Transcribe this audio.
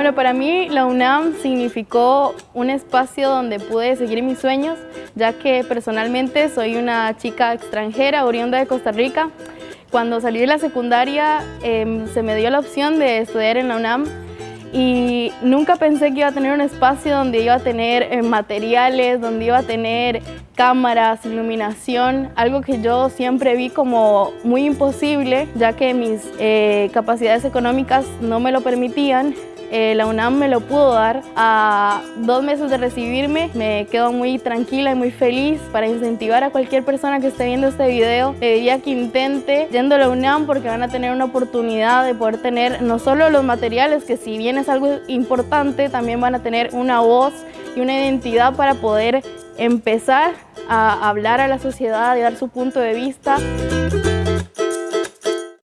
Bueno, para mí la UNAM significó un espacio donde pude seguir mis sueños, ya que personalmente soy una chica extranjera, oriunda de Costa Rica. Cuando salí de la secundaria em, se me dio la opción de estudiar en la UNAM y nunca pensé que iba a tener un espacio donde iba a tener eh, materiales, donde iba a tener cámaras, iluminación, algo que yo siempre vi como muy imposible, ya que mis eh, capacidades económicas no me lo permitían eh, la UNAM me lo pudo dar. A dos meses de recibirme me quedo muy tranquila y muy feliz para incentivar a cualquier persona que esté viendo este video. Le diría que intente yendo a la UNAM porque van a tener una oportunidad de poder tener no solo los materiales, que si bien es algo importante, también van a tener una voz y una identidad para poder empezar a hablar a la sociedad y dar su punto de vista.